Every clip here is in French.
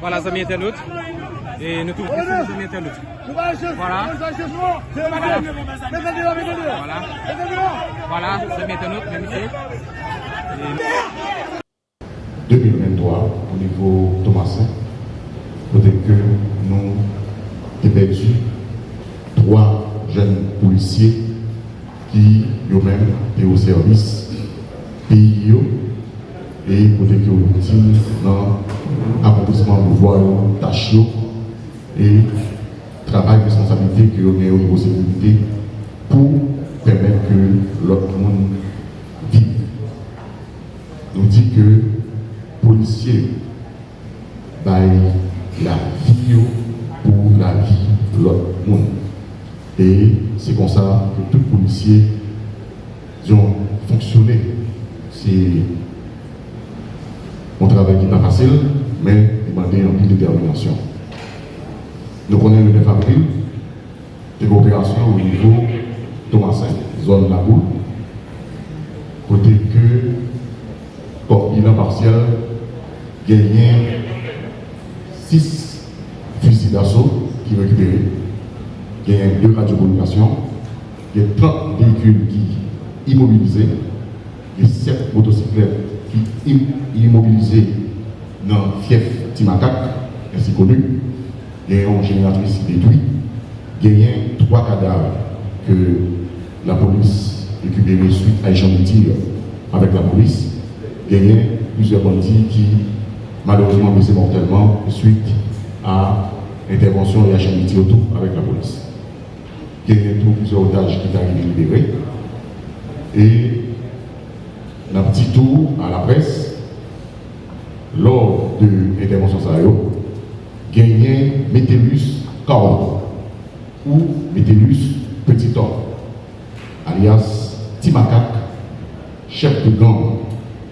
Voilà, amis internautes. Et nous trouvons amis internautes. Voilà. Voilà. Voilà, amis internautes, même ici. au nous avons perdu trois jeunes policiers qui eux-mêmes étaient au service pays et peut-être que nous dans l'accomplissement de voies tâches et travail responsabilité que nous avons au pour permettre que l'autre monde vive. Nous dit que policiers la vie pour la vie de l'autre monde. Et c'est comme ça que tous les policiers ont fonctionné. C'est un travail qui n'est pas facile, mais demandé en de détermination. Nous connaissons le 9 avril, des coopérations au niveau Thomasin, zone La Boule, côté que, comme bilan partiel, gagné 6 fusils d'assaut qui récupérés, il y a deux radiocommunications, il y a 30 véhicules qui immobilisés, il y a 7 motocyclettes qui immobilisées dans fief Timacac, ainsi connu, il y a une génératrice détruite, il y a trois cadavres que la police récupéré suite à échange de tir avec la police, il y a plusieurs bandits qui malheureusement blessés mortellement suite à intervention et tir autour avec la police. Il y a plusieurs otages qui sont arrivés libérés. Et un petit tour à la presse, lors de l'intervention Sayo, gagné Métellus Caron ou Métellus Petit Homme, alias Timakak, chef de gang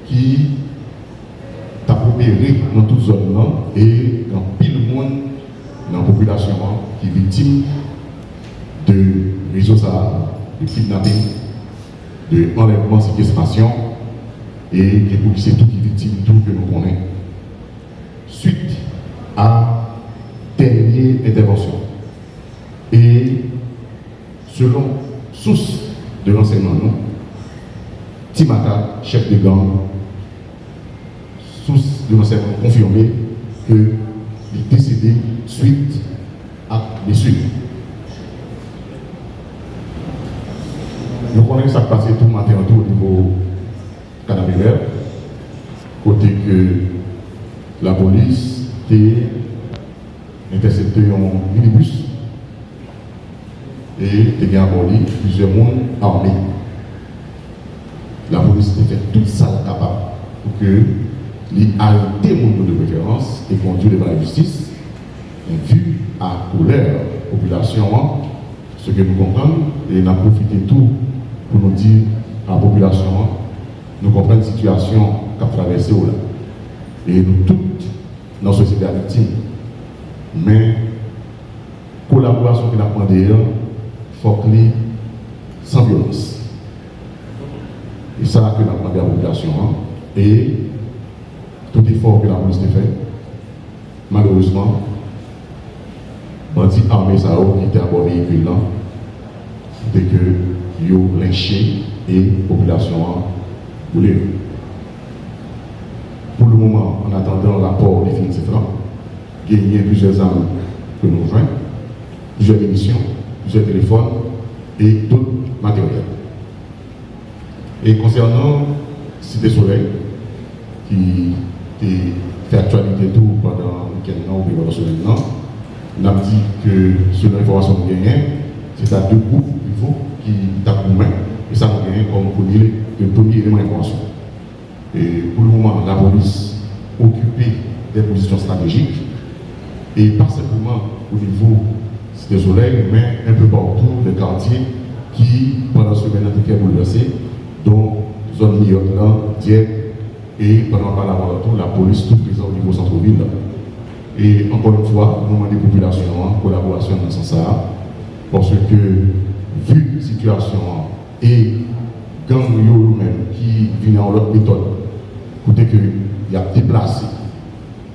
qui a opéré dans toute zone et dans qui est victime de réseau de kidnapping, de enlèvement, séquestration et policiers tout qui victimes, tout que nous connaissons. Suite à dernière intervention. Et selon source de l'enseignement, Timaka, chef de gang, source de l'enseignement confirmé que est décédé suite à blessure. Nous connaissons ça passé tout le matin au niveau canabélaire, côté que la police a intercepté un minibus et a abordé plusieurs mondes armés. La police a fait tout ça capable pour que les arrêter de préférence et conduire devant la justice, vu à couleur population, ce que nous comprenons, et n'a profité tout pour nous dire à la population, nous comprenons la situation qu'a traversée là. Et nous toutes, dans la société victime. Mais, collaboration que nous avons il faut que sans violence. Et ça que nous avons demandé à la population. Et tout effort que la police a fait, malheureusement, bandit armé ça qui était à bord véhicule là, c'était que yo lynché et population voulait. Pour le moment, en attendant l'apport définitif là, gagner plusieurs armes que nous joignons, plusieurs émissions, plusieurs téléphones et d'autres matériels. Et concernant Cité Soleil, qui fait actualité tout pendant le week-end ou on a dit que selon l'information que nous c'est à deux groupes faut qui tapent main et ça nous gagne comme premier, le premier élément d'information. Et pour le moment, la police occupée des positions stratégiques et pas simplement au niveau des soleil, mais un peu partout les quartiers qui, pendant ce semaine, ont été bouleversés, dont zone Lyon, Dieppe, et pendant par la police toute présente au niveau centre-ville. Et encore une fois, nous demandons des populations en collaboration dans ce sens parce que vu la situation et gang eux-mêmes qui viennent en leur méthode, côté qu'il y a déplacé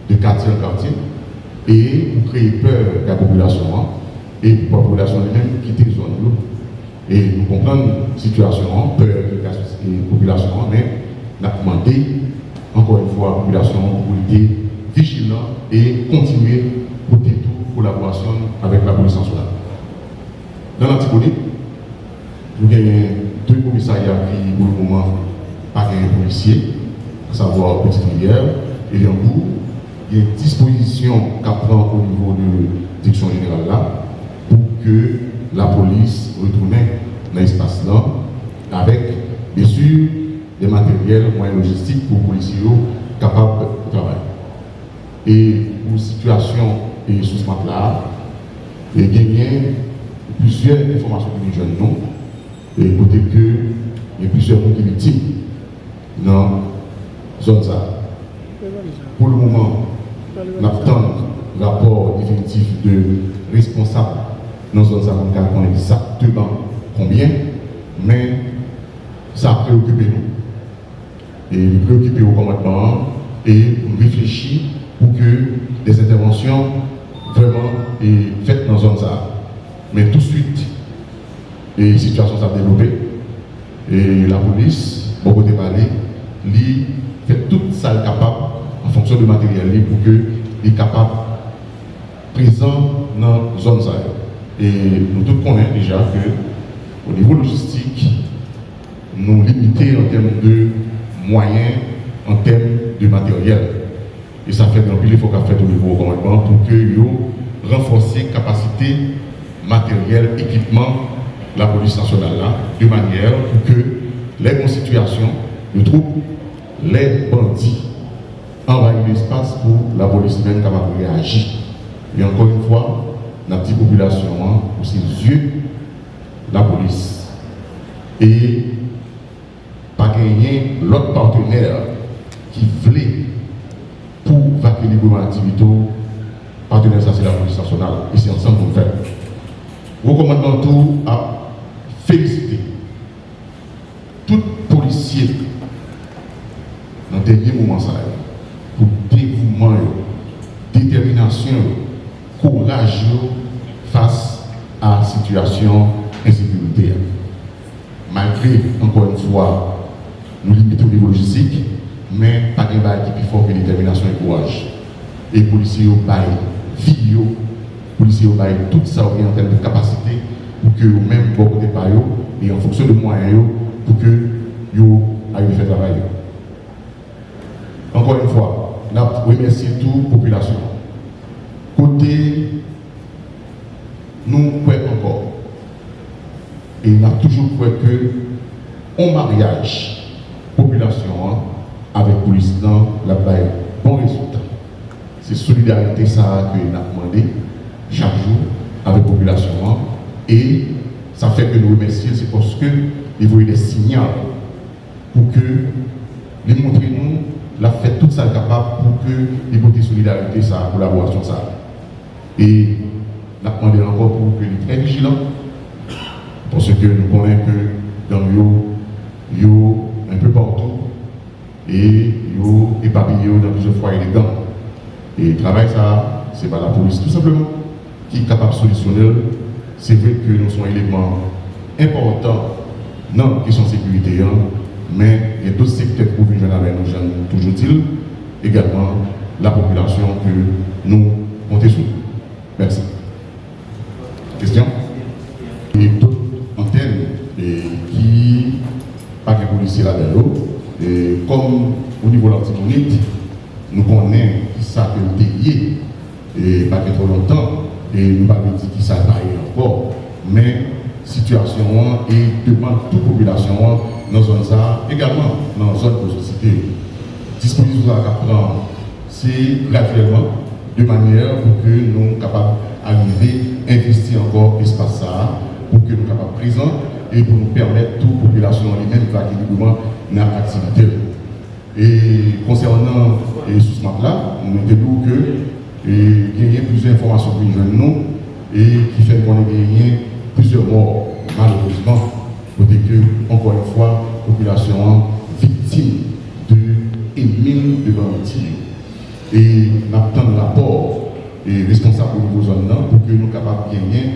de quartier en quartier et pour créer peur de la population et pour la population elle-même quitter la zone. Et nous comprenons la situation, peur de la population, mais nous demandé encore une fois à la population pour vigilant et continuer pour toute collaboration avec la police nationale. Dans l'Antipolis, nous avons deux commissariats qui, pour le moment, pas un policier, à savoir Petite Rivière et Lianbourg. Il y a une disposition qu'à prendre au niveau de la direction générale là pour que la police retourne dans l'espace là avec, bien sûr, des matériels, moyens logistiques pour les policiers capables de travailler. Et pour situation et sous ce là, il y a plusieurs informations que nous jeunes et côté que il y a plusieurs gens qui victimes dans la zone ça. Pour le moment, nous attendons le rapport définitif de responsable dans la zone ça, on connaît exactement combien, mais ça a préoccupé nous. Et nous préoccuper au commandement et réfléchir pour que des interventions vraiment est faites dans la zone ça. Mais tout de suite, les situations s'est développées. Et la police, beaucoup de lui fait tout ça capable en fonction du matériel pour que est capable présent dans la zone ça. Et nous tous connaissons déjà que au niveau logistique, nous limitons en termes de moyens, en termes de matériel. Et ça fait grand il faut qu'on fait au niveau commandement pour que renforcer capacité matériel, équipement la police nationale là, de manière pour que les situations de troupes, les bandits envahissent l'espace pour la police même capable de réagir. Et encore une fois, la petite population, hein, pour ses yeux, la police. Et pas gagner l'autre partenaire qui voulait l'activité, partenaire ça c'est la police nationale. Et c'est ensemble qu'on fait. Recommandons tout à féliciter tout policier dans le dernier moment pour dévouement, détermination, courage face à la situation d'insécurité. Malgré, encore une fois, nous limitons au niveau logistique, mais pas de qui plus fort que détermination et courage. Et les policiers ont vie, les policiers ont tout ça en termes de capacité pour que vous-même, vous côté et en fonction de moyens, pour que vous ayez fait travail. Encore une fois, je remercie toute la population. Côté, nous croyons encore. Et nous avons toujours cru que, en mariage, population, hein, avec police, la baille, bon résultat. C'est solidarité ça que nous avons demandé chaque jour avec la population. Et ça fait que nous remercions, c'est parce que il voyez des signaux pour que les montrer nous la fait tout ça capable pour que les côtés solidarité, sa collaboration, ça. Et nous demandé encore pour que les très vigilants, parce que nous connaissons que dans yo un peu partout, et yo éparpillé dans plusieurs foyers de. Et le travail, ça, c'est pas la police tout simplement qui est capable de solutionner. C'est vrai que nous sommes éléments importants dans la question sécurité, hein, mais il y a d'autres secteurs pour venir avec nous, toujours dit, également la population que nous comptons sur. Merci. Question Et d'autres antennes qui, pas de policiers là-dedans, et comme au niveau de l'antimonite, nous connaissons que et pas trop longtemps, et nous pas dire qui ça encore, mais situation et demande toute population dans zone ça, également dans la zone de société. Disposition à prendre, c'est graduellement, de manière pour que nous soyons capables d'arriver investir encore l'espace ça, pour que nous soyons capables présents et pour nous permettre toute population elle-même librement dans l'activité. Et concernant ce sous là nous avons que et gagner plusieurs informations pour nous et qui fait qu'on ait gagné plusieurs morts, malheureusement, côté que, encore une fois, population victime de mine de bandits. Et nous avons un rapport et responsable au niveau zone pour que nous soyons capables de gagner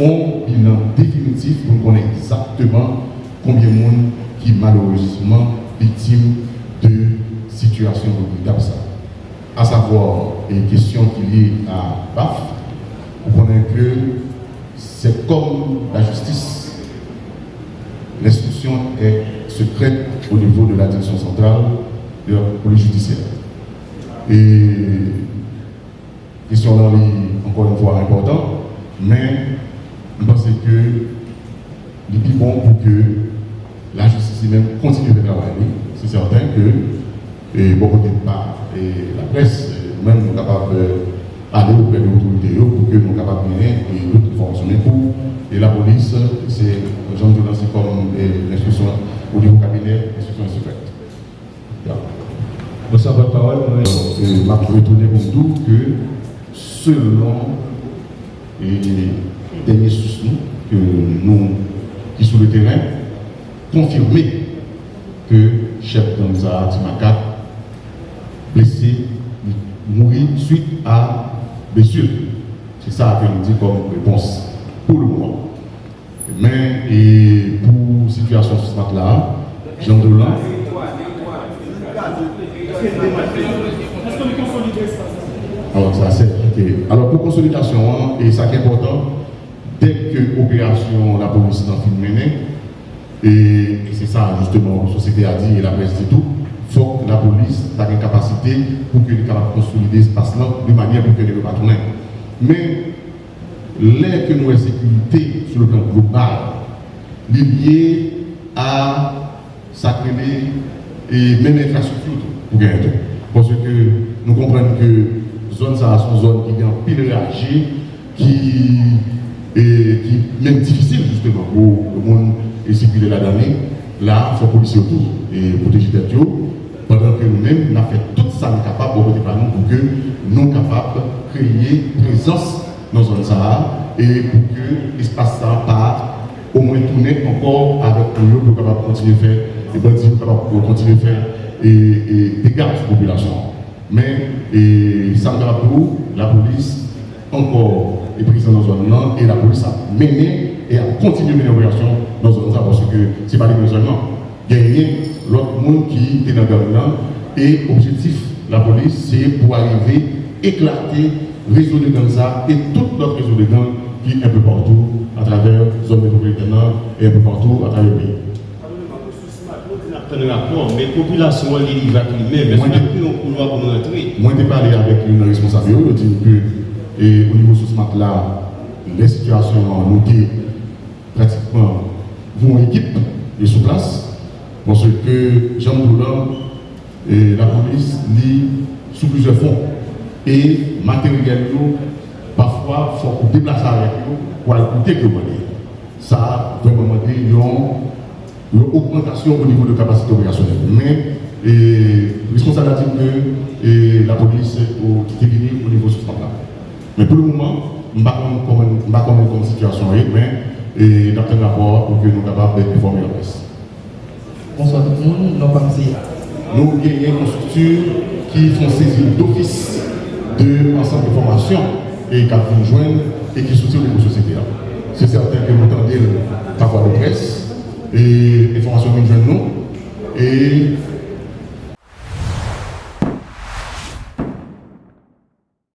un bilan définitif pour nous connaître exactement combien de monde qui malheureusement victime de situations regrettables. À savoir, les questions qui liées à BAF, vous connaissez que c'est comme la justice. L'instruction est secrète au niveau de la direction centrale de la police judiciaire. Et question là, encore une fois, important, mais je pense que il est bon pour que la justice même continue de travailler. C'est certain que, et beaucoup de pas, et la presse, nous-mêmes, sommes capables d'aller auprès des autorités pour que nous soyons capables de et d'autres. Mais pour et la police, c'est, Jean c'est comme l'instruction au niveau cabinet, l'instruction est secrète. Bonsoir, votre parole. Je vais retourner pour tout que selon les derniers sources que nous, qui sont sur le terrain, confirmer que chef Gamza Timaka, blessé, mourir suite à blessure. C'est ça que nous dit comme réponse pour le moment. Mais et pour situation sur ce là Jean Dolan. Alors, ça c'est Alors, pour consolidation, hein, et ça qui est important, dès que l'opération, la police dans le menée, et, c'est ça justement, la société a dit et la presse dit tout, il faut que la police ait une capacité pour qu'elle capable de consolider ce espace-là de manière pour qu'elle ne pas. Mais, l'air que nous avons sécurité sur le plan global, lié à sacré et même infrastructure pour gagner Parce que nous comprenons que zone ça sont zone qui est en pile réagir, qui est même difficile justement pour le monde et circuler la donnée. Là, il faut policier autour et protéger les que nous-mêmes, nous avons fait tout ça capable pour que nous capables de créer présence dans zone ça et pour que l'espace ça pas au moins tourner encore avec nous pour capable continuer à faire et pour continuer à faire et, dégâts sur la population. Mais et, ça la police encore est présente dans zone et la police a mené et a continué mener dans zone parce que ce n'est pas les seulement. A l'autre monde qui est dans la zone et l'objectif de la police c'est pour arriver éclater le réseau de Ganza et tout notre réseau de gangs qui est un peu partout à travers la zone métropolitaine et un peu partout à travers le pays. Mais la population Moi, j'ai parlé avec une responsable, je dis que et au niveau de ce là les situations ont noté pratiquement vont équipe et sous place, parce que Jean Boulan et la police lit sous plusieurs fonds. Et matériel, parfois, il faut déplacer avec nous pour coûter que Ça, il y a une augmentation au niveau de capacité opérationnelle. Mais la responsabilité que la police qui est venue au niveau de ce là Mais pour le moment, je ne sais pas comment la situation est, mais et dans un rapport pour que nous soyons capables d'informer la presse. Bonsoir tout le nous avons une structure qui font saisir d'office de l'ensemble de formations et qui nous joindre et qui soutient les sociétés. C'est certain que nous entendons la voix de presse et information que nous et